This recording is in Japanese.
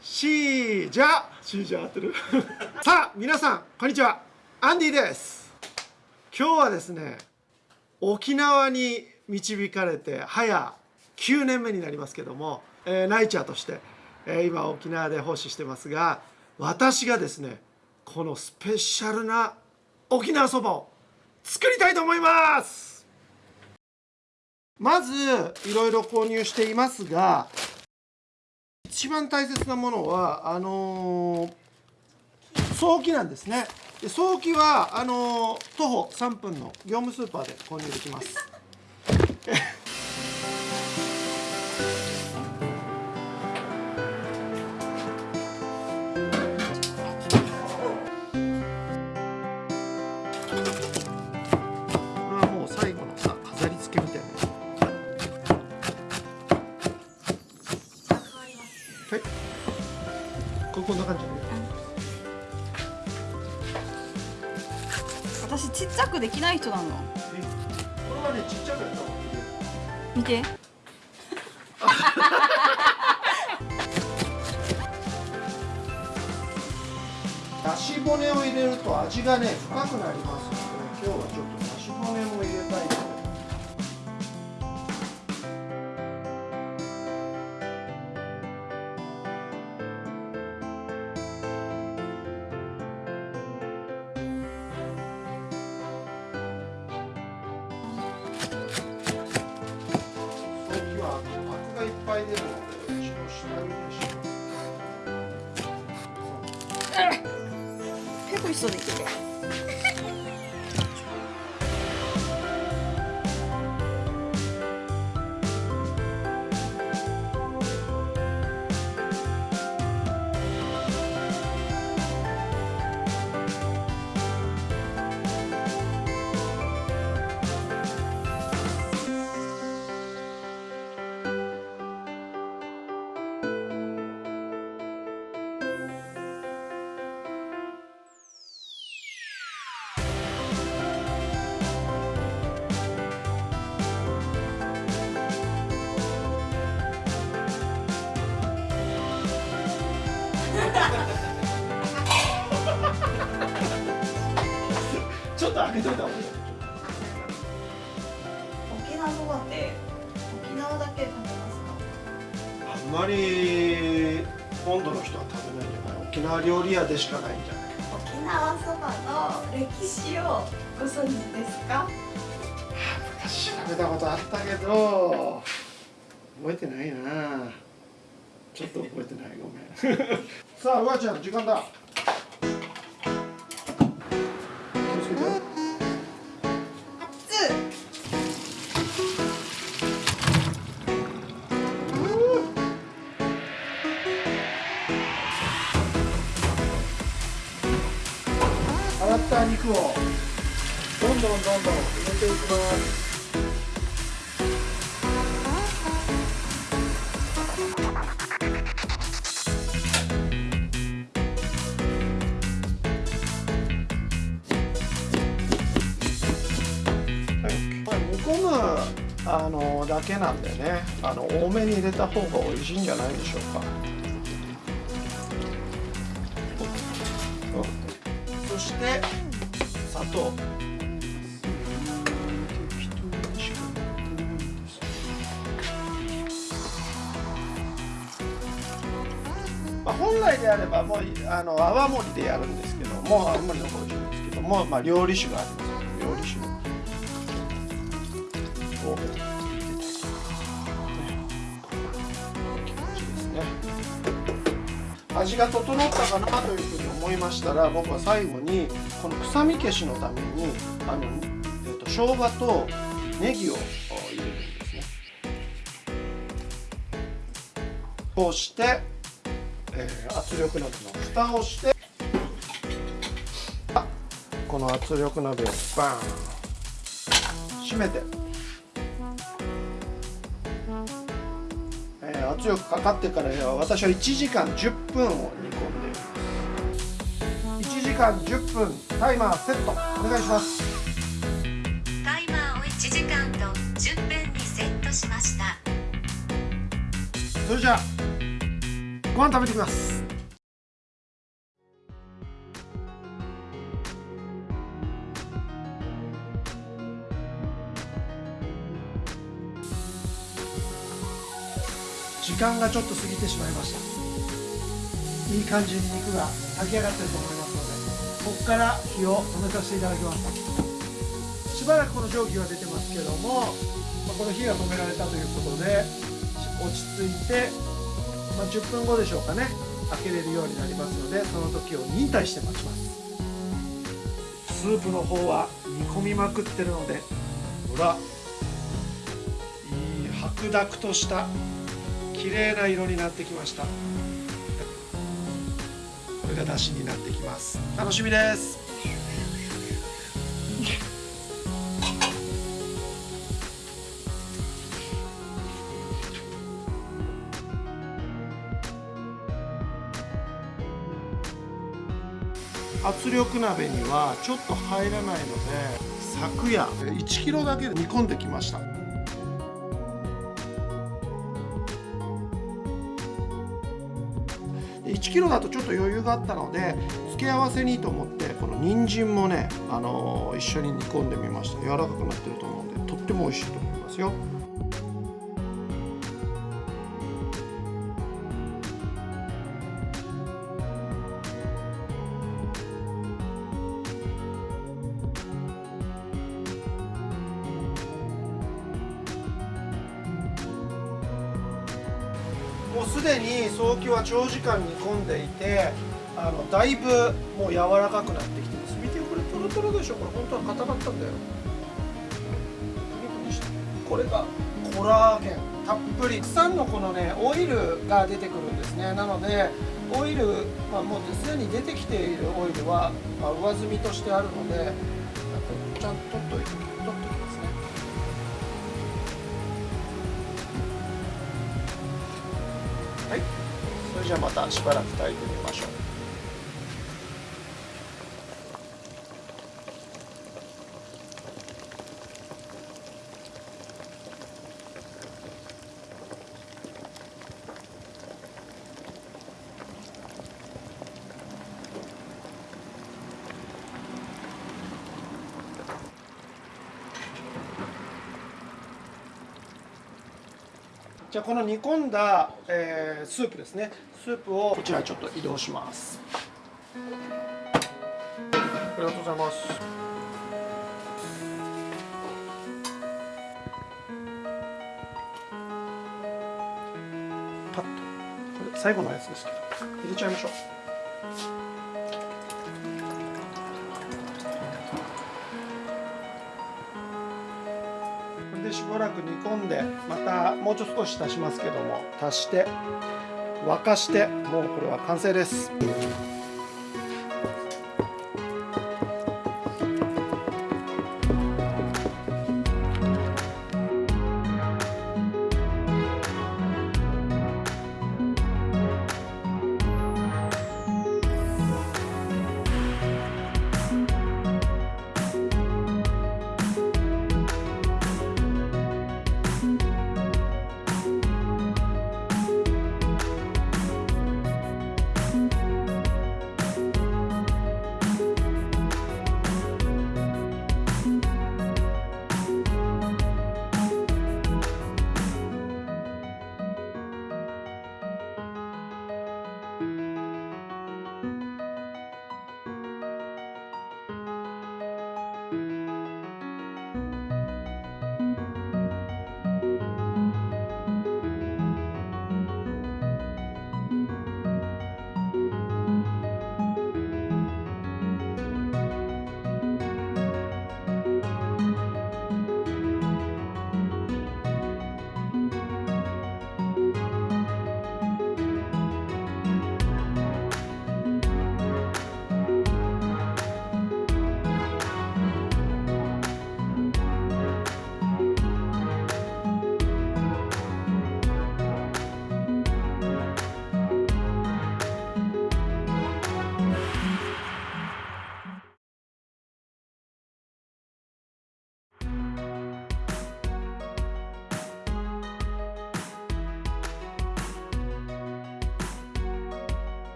シージャー。シージャー合ってる？さあ皆さんこんにちは。アンディです。今日はですね沖縄に導かれて早9年目になりますけども、えー、ナイチャーとして、えー、今沖縄で奉仕してますが私がですねこのスペシャルな沖縄そばを作りたいと思います。まずいろいろ購入していますが一番大切なものはあのー、早期なんですね。で早期はあのー、徒歩3分の業務スーパーで購入できます。はい。ここんな感じ。で私ちっちゃくできない人なの。えこれはねちっちゃくやった見て。だし骨を入れると味がね深くなりますので今日はちょっとだし骨も入れたいょ結構一緒でいけて開けといた方がいい沖縄そばって沖縄だけ食べますかあんまり本土の人は食べないんじゃない。沖縄料理屋でしかないんじゃない。沖縄そばの歴史をご存知ですか？昔調べたことあったけど覚えてないな。ちょっと覚えてない。ごめん。さあうわちゃん時間だった肉をどんどんどんどん入れていきますあのだけなんでねあの多めに入れた方が美味しいんじゃないでしょうか。そしてと。まあ、本来であればもうあの泡盛でやるんですけども泡盛の方が美味しいんですけども、まあ、料理酒があります。味が整ったかなというふうに思いましたら僕は最後にこの臭み消しのためにあの、えーと、と生姜とネギを入れるんですね。こうして、えー、圧力鍋の蓋をしてこの圧力鍋をバーン閉めて。圧力かかってから私は1時間10分を煮込んでいます1時間10分タイマーセットお願いします。タイマーを1時間と10分にセットしました。それじゃあご飯食べてきます時間がちょっと過ぎてしまいました。いい感じに肉が炊き上がってると思いますのでここから火を止めさせていただきます。しばらくこの蒸気が出てますけども、まこの火が止められたということで落ち着いて、ま、10分後でしょうかね開けれるようになりますのでその時を忍耐して待ちます。スープの方は煮込みまくってるのでほらいい白濁とした綺麗な色になってきました。これが出汁になってきます。楽しみです。圧力鍋にはちょっと入らないので昨夜1キロだけで煮込んできました。1kg だとちょっと余裕があったので付け合わせにと思ってこの人参もね、あのー一緒に煮込んでみました。柔らかくなってると思うんでとっても美味しいと思いますよ。もうすでに早期は長時間煮込んでいてあのだいぶもう柔らかくなってきてます。見てこれトロトロでしょ？これ本当は硬かったんだよ。これが？コラーゲン。たっぷり。たくさんのこのねオイルが出てくるんですね。なのでオイル、まあ、もうすでに出てきているオイルは、まあ、上積みとしてあるのでじゃあまたしばらく炊いてみましょう。じゃあこの煮込んだ、えースープですねスープをこちらにちょっと移動します。ありがとうございます。パッと。これ最後のやつですけど。入れちゃいましょう。これでしばらく煮込んでまたもうちょっと少し足しますけども足して沸かしてもうこれは完成です。